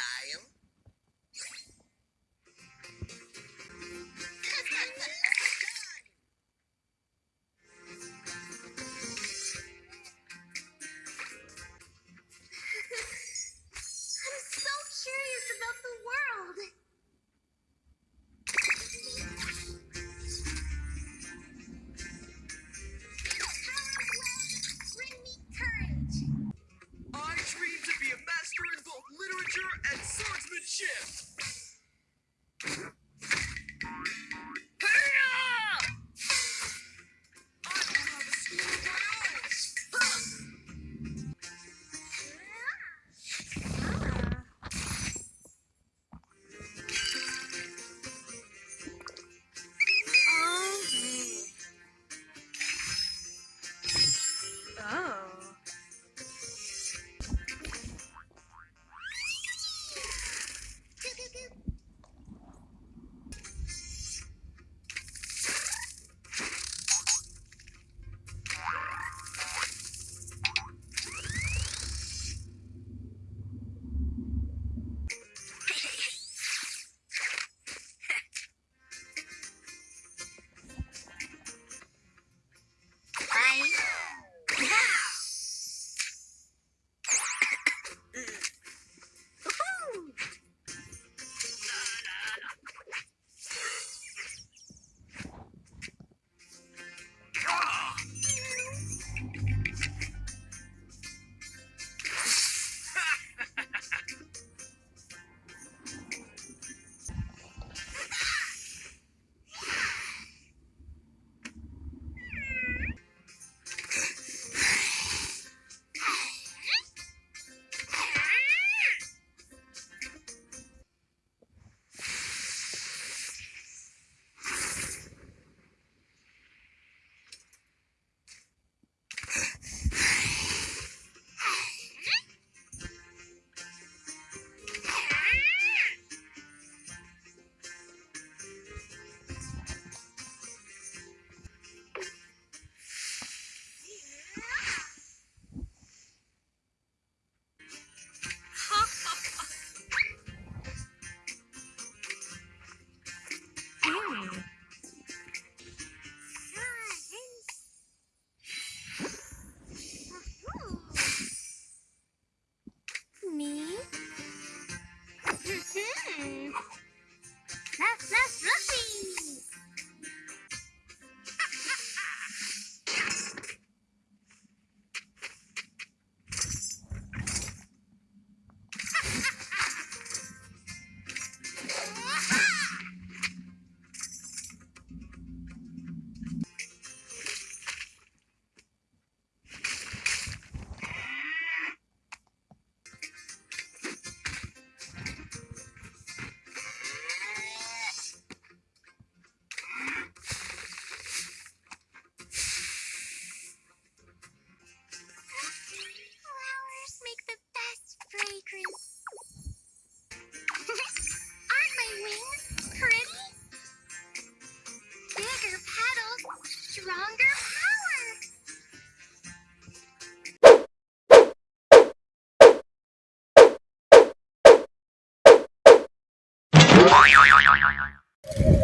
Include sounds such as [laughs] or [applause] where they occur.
style. [laughs] I'm so curious about the world. shift stronger power.